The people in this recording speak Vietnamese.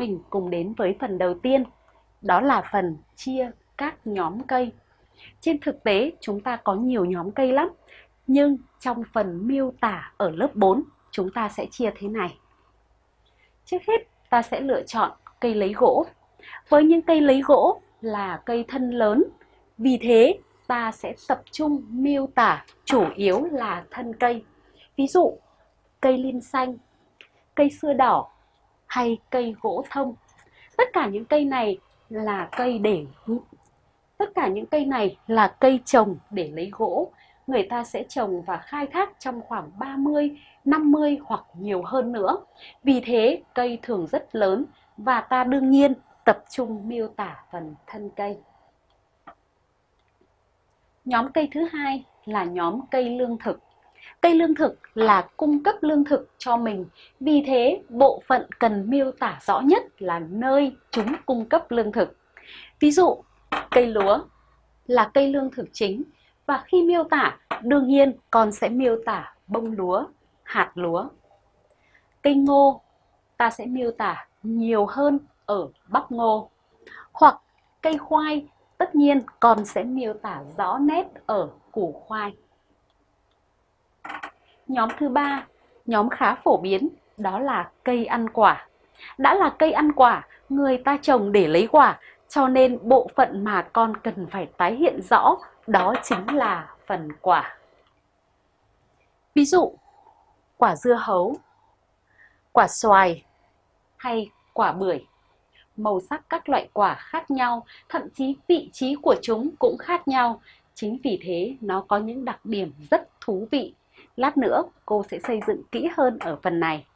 mình cùng đến với phần đầu tiên, đó là phần chia các nhóm cây. Trên thực tế, chúng ta có nhiều nhóm cây lắm, nhưng trong phần miêu tả ở lớp 4, chúng ta sẽ chia thế này. Trước hết, ta sẽ lựa chọn cây lấy gỗ. Với những cây lấy gỗ là cây thân lớn, vì thế ta sẽ tập trung miêu tả chủ yếu là thân cây. Ví dụ, cây lim xanh, cây xưa đỏ hay cây gỗ thông. Tất cả những cây này là cây để tất cả những cây này là cây trồng để lấy gỗ. Người ta sẽ trồng và khai thác trong khoảng 30, 50 hoặc nhiều hơn nữa. Vì thế cây thường rất lớn và ta đương nhiên tập trung miêu tả phần thân cây. Nhóm cây thứ hai là nhóm cây lương thực. Cây lương thực là cung cấp lương thực cho mình, vì thế bộ phận cần miêu tả rõ nhất là nơi chúng cung cấp lương thực. Ví dụ, cây lúa là cây lương thực chính và khi miêu tả, đương nhiên con sẽ miêu tả bông lúa, hạt lúa. Cây ngô, ta sẽ miêu tả nhiều hơn ở bắp ngô. Hoặc cây khoai, tất nhiên con sẽ miêu tả rõ nét ở củ khoai. Nhóm thứ ba, nhóm khá phổ biến, đó là cây ăn quả. Đã là cây ăn quả, người ta trồng để lấy quả, cho nên bộ phận mà con cần phải tái hiện rõ đó chính là phần quả. Ví dụ, quả dưa hấu, quả xoài hay quả bưởi. Màu sắc các loại quả khác nhau, thậm chí vị trí của chúng cũng khác nhau. Chính vì thế nó có những đặc điểm rất thú vị Lát nữa cô sẽ xây dựng kỹ hơn ở phần này.